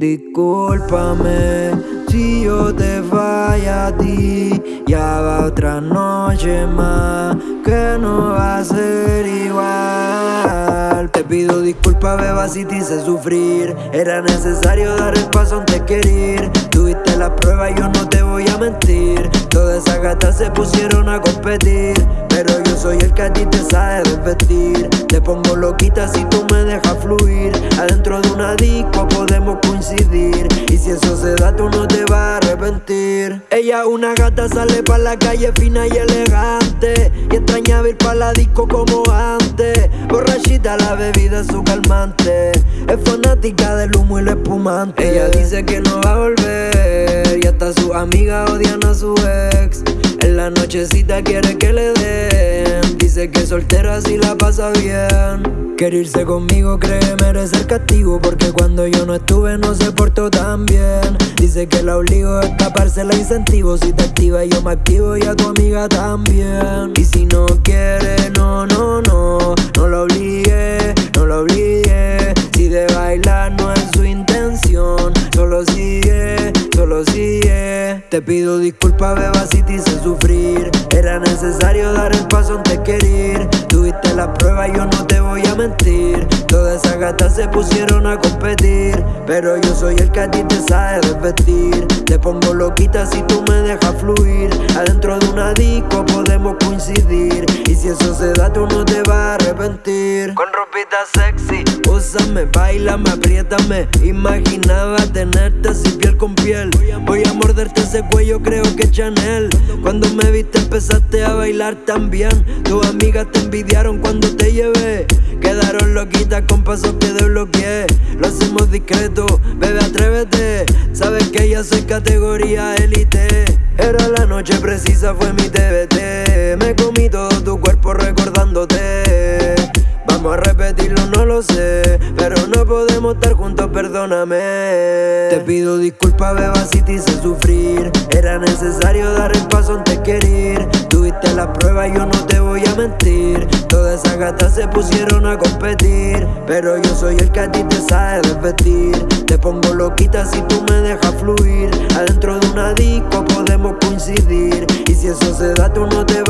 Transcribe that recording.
Discúlpame si yo te falla a ti. Ya va otra noche más que no va a ser igual. Te pido disculpas, beba, si te hice sufrir. Era necesario dar el paso antes que ir Tuviste la prueba yo no te voy a mentir. Todas esas gatas se pusieron a competir. Pero yo soy el que a ti te sabe desvestir Te pongo loquita si tú me dejas fluir. Adentro de eso se da tú no te vas a arrepentir. Ella una gata sale pa' la calle fina y elegante. Y extraña ir pa' la disco como antes. Borrachita la bebida es su calmante. Es fanática del humo y lo espumante. Ella dice que no va a volver. Y hasta sus amigas odian a su ex En la nochecita quiere que le den. Dice que soltera si la pasa bien. Quiere irse conmigo, cree merecer castigo. Porque cuando yo no estuve no se portó tan bien. Dice que la obligo a escaparse la incentivo. Si te activa yo me activo y a tu amiga también. Y si no quiere, Te pido disculpas, beba, si te hice sufrir. Era necesario dar el paso antes que ir Tuviste la prueba, yo no te voy a mentir. Todas esas gatas se pusieron a competir. Pero yo soy el que a ti te sabe desvestir. Te pongo loquita si tú me dejas fluir. Adentro de una disco podemos coincidir. Y si eso se da tú no te arrepentir. Con ropita sexy. Úsame, bailame, apriétame. Imaginaba tenerte así piel con piel. Voy a morderte ese cuello, creo que Chanel. Cuando me viste empezaste a bailar también. Tus amigas te envidiaron cuando te llevé. Quedaron loquitas con pasos que desbloqueé. Lo hacemos discreto, bebé atrévete. Sabes que ya soy categoría élite. Era la noche precisa, fue mi TBT Pero no podemos estar juntos, perdóname. Te pido disculpas, beba, si te hice sufrir. Era necesario dar el paso antes que ir Tuviste la prueba, yo no te voy a mentir. Todas esas gatas se pusieron a competir. Pero yo soy el que a ti te sabe desvestir Te pongo loquita si tú me dejas fluir. Adentro de una disco podemos coincidir. Y si eso se da tú no te